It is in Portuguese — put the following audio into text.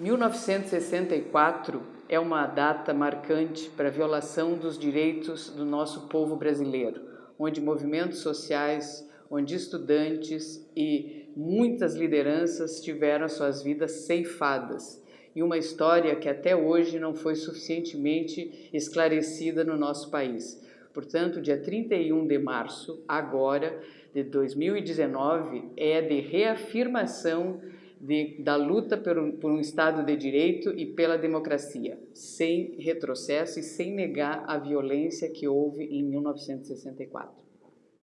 1964 é uma data marcante para a violação dos direitos do nosso povo brasileiro, onde movimentos sociais, onde estudantes e muitas lideranças tiveram suas vidas ceifadas e uma história que até hoje não foi suficientemente esclarecida no nosso país. Portanto, dia 31 de março, agora, de 2019, é de reafirmação de, da luta por um, por um Estado de Direito e pela democracia, sem retrocesso e sem negar a violência que houve em 1964.